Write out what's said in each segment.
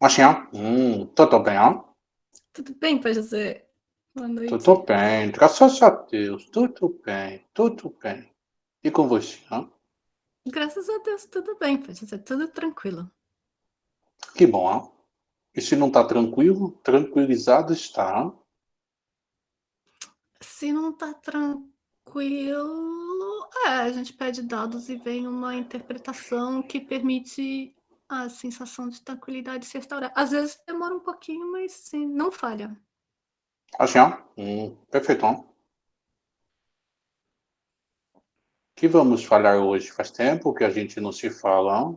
Machinha, hum, tudo bem, ó? Tudo bem, Pai José? Boa noite. Tudo bem, graças a Deus, tudo bem, tudo bem. E com você, ó? Graças a Deus, tudo bem, Pai José, tudo tranquilo. Que bom, ó. E se não tá tranquilo, tranquilizado está, ó. Se não tá tranquilo, é, a gente pede dados e vem uma interpretação que permite a sensação de tranquilidade se restaurar. Às vezes demora um pouquinho, mas sim, não falha. Assim, ó. Hum, perfeito, que vamos falar hoje? Faz tempo que a gente não se fala.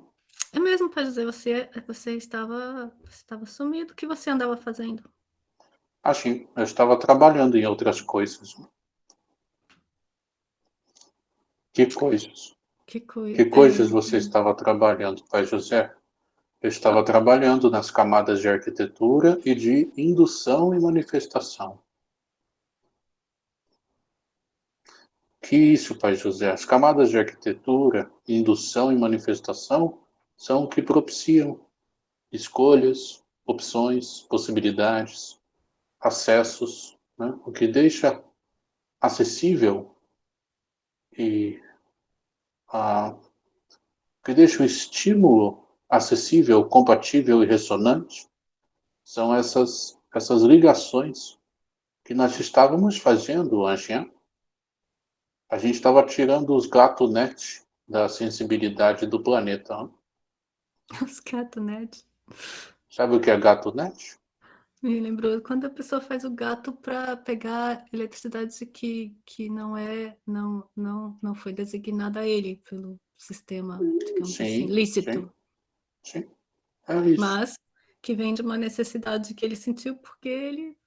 É mesmo, Pai José, você, você, estava, você estava sumido. O que você andava fazendo? Assim, eu estava trabalhando em outras coisas. Que coisas? Que, coi Que coisas é, você estava trabalhando, Pai José? Eu estava trabalhando nas camadas de arquitetura e de indução e manifestação. Que isso, Pai José? As camadas de arquitetura, indução e manifestação são o que propiciam escolhas, opções, possibilidades, acessos, né? o que deixa acessível e a, o que deixa o estímulo acessível, compatível e ressonante são essas, essas ligações que nós estávamos fazendo, Anjinha. A gente estava tirando os gato net da sensibilidade do planeta. Os gato net. Sabe o que é gato net? Me lembrou quando a pessoa faz o gato para pegar eletricidade que, que não é não não não foi designada a ele pelo sistema, digamos sim, assim, lícito. Sim, sim. É isso. Mas que vem de uma necessidade que ele sentiu porque ele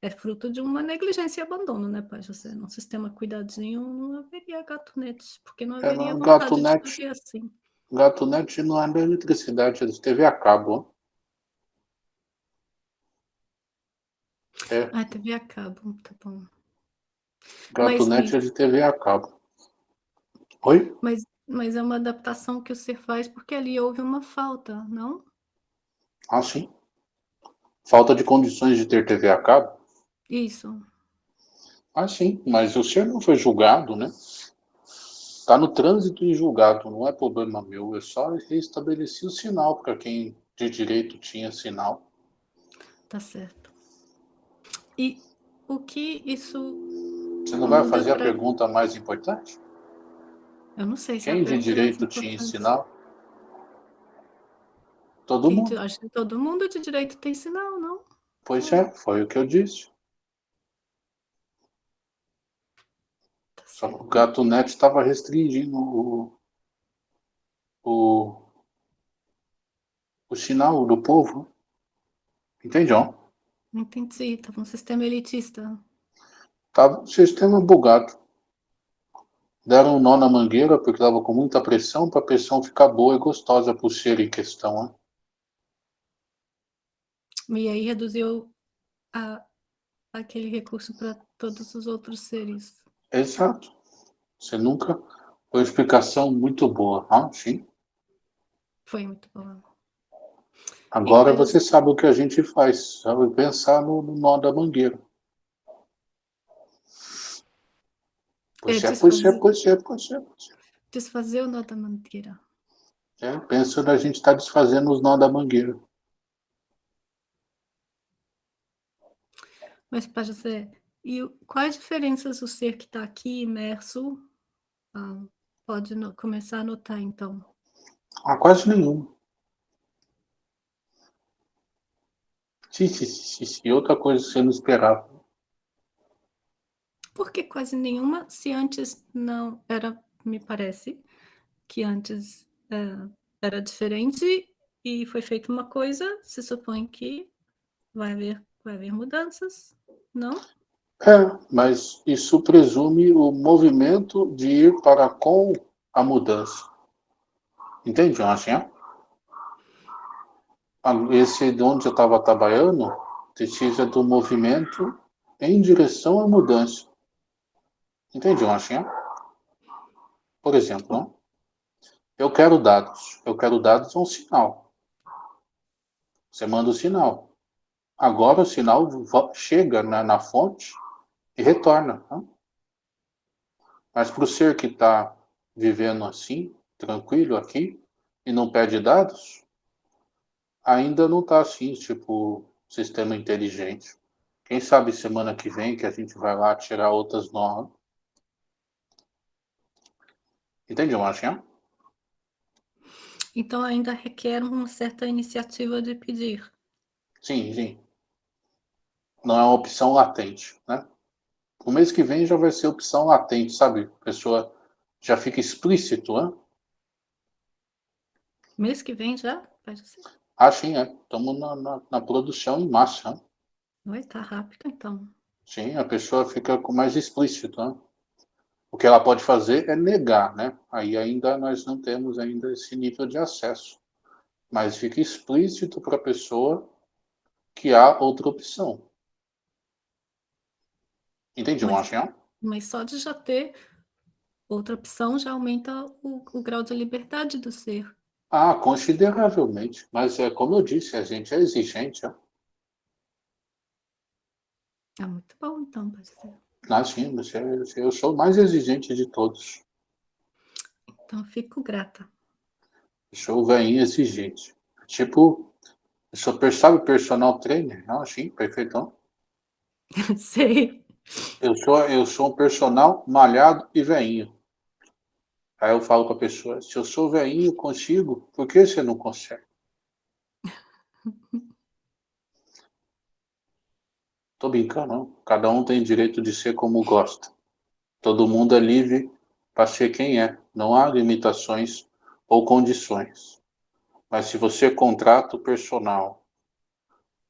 é fruto de uma negligência e abandono, né, pai José? Num sistema cuidadinho não haveria gato net, porque não É, haveria não, vontade gato de assim. Gato net não é da eletricidade, é de TV a cabo. É, Ah, TV a cabo, tá bom. gato Mas, é de TV a cabo. Oi? mas, mas é uma adaptação que o ser faz porque ali houve uma falta, não? Ah, sim. Falta de condições de ter TV a cabo? Isso. Ah, sim, mas o senhor não foi julgado, né? Está no trânsito em julgado, não é problema meu. Eu só restabeleci o sinal para quem de direito tinha sinal. Tá certo. E o que isso Você não vai fazer a pra... pergunta mais importante? Eu não sei se Quem de direito tinha importante. sinal? Todo Quem mundo. Acho que todo mundo de direito tem sinal, não? Pois é, foi o que eu disse. Tá Só que o gato net estava restringindo o, o, o sinal do povo. Entende, ó? Entendi, tava um sistema elitista. Tava o sistema bugado. Deram um nó na mangueira porque estava com muita pressão para a pressão ficar boa e gostosa para o ser em questão. Ó. E aí reduziu a, aquele recurso para todos os outros seres. Exato. Você nunca. Foi uma explicação muito boa. Ah, sim. Foi muito bom. Agora E, você sabe o que a gente faz. Sabe pensar no, no nó da mangueira. Pois É, é, pois é, desfazer- o nó da mangueira. É, pensa na gente estar desfazendo os nó da mangueira. Mas, Pai José, e quais diferenças o ser que está aqui imerso ah, pode no- começar a notar, então? Ah, quase nenhum. Sim, sim, sim, sim. Outra coisa que você não esperava. Por que quase nenhuma, se antes não era, me parece, que antes eh, era diferente e foi feita uma coisa, se supõe que vai haver, vai haver mudanças, não? É, mas isso presume o movimento de ir para com a mudança. Entende, assim? Esse de onde eu estava trabalhando precisa do movimento em direção à mudança. Entende, assim? Por exemplo, eu quero dados. Eu quero dados é um sinal. Você manda o sinal. Agora o sinal chega na, na fonte e retorna. Né? Mas para o ser que está vivendo assim, tranquilo aqui, e não pede dados, ainda não está assim, tipo, sistema inteligente. Quem sabe semana que vem que a gente vai lá tirar outras normas. Entende, Marcinha? Então ainda requer uma certa iniciativa de pedir. Sim, sim. Não é uma opção latente, né? O mês que vem já vai ser opção latente, sabe? A pessoa já fica explícito, né? Mês que vem já? Pode ser. Ah, sim, é. Estamos na, na, na, produção em massa. Né? Oi, tá rápido então. Sim, a pessoa fica mais explícito, né? O que ela pode fazer é negar, né? Aí ainda nós não temos ainda esse nível de acesso. Mas fica explícito para a pessoa que há outra opção. Entende, mas, Mas só de já ter outra opção já aumenta o, o grau de liberdade do ser. Ah, consideravelmente. Mas é como eu disse, a gente é exigente. Ó. É muito bom, então, ser. Ah, sim, você, eu sou o mais exigente de todos. Então, fico grata. Eu sou o velhinho exigente. Tipo, eu sou, sabe, personal trainer? Não, sim, perfeitão. Sei. Eu sou, eu sou um personal malhado e veinho. Aí eu falo com a pessoa, se eu sou veinho, consigo, por que você não consegue? Tô brincando. Cada um tem direito de ser como gosta. Todo mundo é livre para ser quem é. Não há limitações ou condições. Mas se você contrata o personal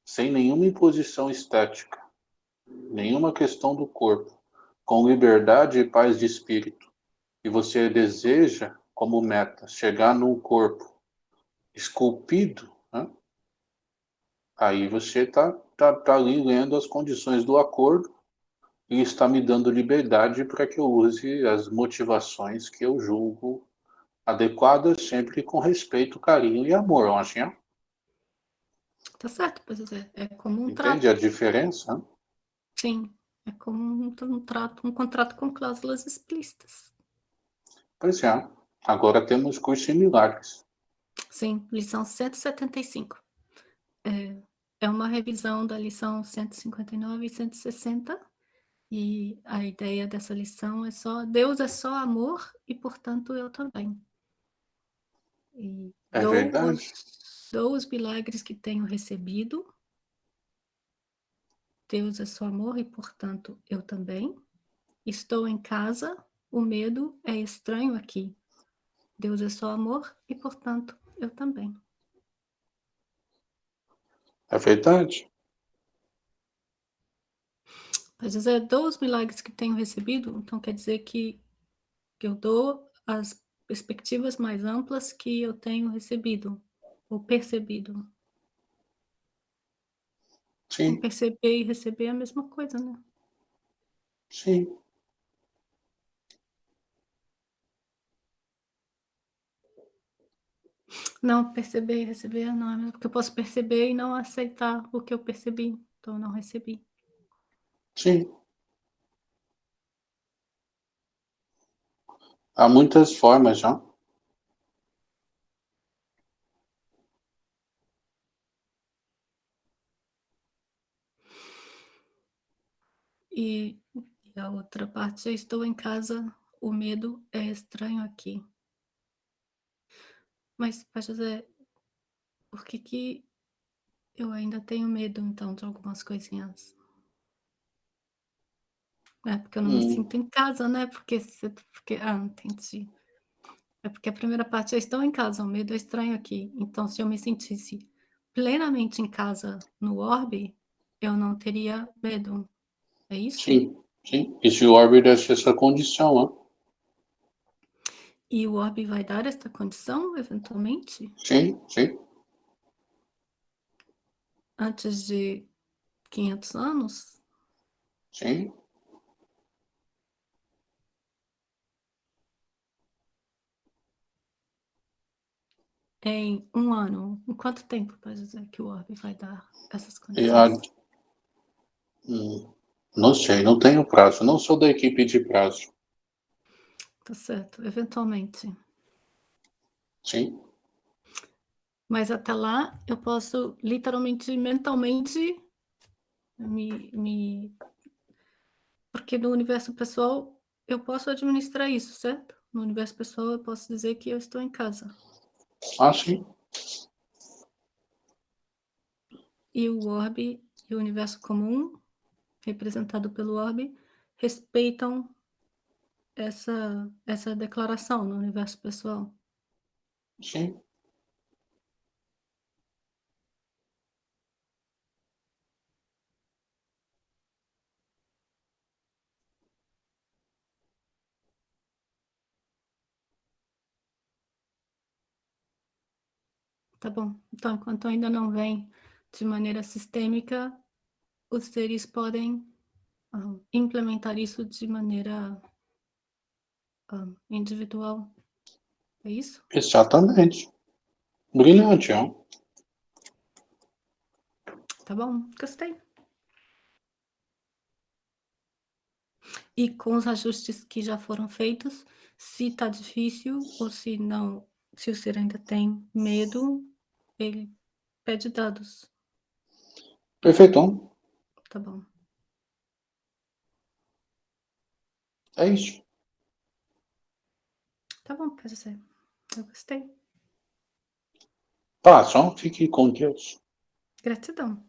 sem nenhuma imposição estética, nenhuma questão do corpo, com liberdade e paz de espírito, e você deseja como meta chegar num corpo esculpido, né? aí você está tá, tá ali lendo as condições do acordo e está me dando liberdade para que eu use as motivações que eu julgo adequadas, sempre com respeito, carinho e amor, Anchinha. Tá certo, pois é. É como um Entende trato. Entende a diferença? Sim, é como um, um, trato, um contrato com cláusulas explícitas. Pois é. Agora temos cursos similares. Sim, lição 175. É, é uma revisão da lição 159 e 160. E a ideia dessa lição é só, Deus é só amor e, portanto, eu também. E é dou verdade. Os, dou os milagres que tenho recebido Deus é só amor e, portanto, eu também. Estou em casa, o medo é estranho aqui. Deus é só amor e, portanto, eu também. É verdade. Quer dizer, dou os milagres que tenho recebido, então quer dizer que, que eu dou as perspectivas mais amplas que eu tenho recebido ou percebido. Sim. Perceber e receber é a mesma coisa, né? Sim. Não, perceber e receber não é mesmo, porque eu posso perceber e não aceitar o que eu percebi, então não recebi. Sim. Há muitas formas, já. E, e a outra parte, eu estou em casa, o medo é estranho aqui. Mas, Pai José, por que que eu ainda tenho medo, então, de algumas coisinhas? É porque eu não hum. me sinto em casa, né? Porque, porque... Ah, entendi. É porque a primeira parte, eu estou em casa, o medo é estranho aqui. Então, se eu me sentisse plenamente em casa no orbe, eu não teria medo. É isso? Sim, sim. E se o orbe desse essa condição, né? E o orbe vai dar esta condição, eventualmente? Sim, sim. Antes de 500 anos? Sim. em um ano, em quanto tempo, pode dizer, que o orbe vai dar essas condições? a- Hum, Não sei, não tenho prazo. Não sou da equipe de prazo. Tá certo, eventualmente. Sim, Mas até lá, eu posso literalmente, mentalmente, me, me... Porque no universo pessoal, eu posso administrar isso, certo? No universo pessoal, eu posso dizer que eu estou em casa. ah, sim. E o orbe e o universo comum, representado pelo orbe, respeitam essa, essa declaração no universo pessoal. Sim. Tá bom. Então, enquanto ainda não vem de maneira sistêmica, os seres podem ah, implementar isso de maneira ah, individual. É isso? Exatamente. Brilhante, ó. Tá bom, gostei. E com os ajustes que já foram feitos, se tá difícil ou se não, se o ser ainda tem medo, ele pede dados. Perfeitão. Tá bom. É isso. Tá bom, pode ser. Eu gostei. Paz, ó. Fique com Deus. Gratidão.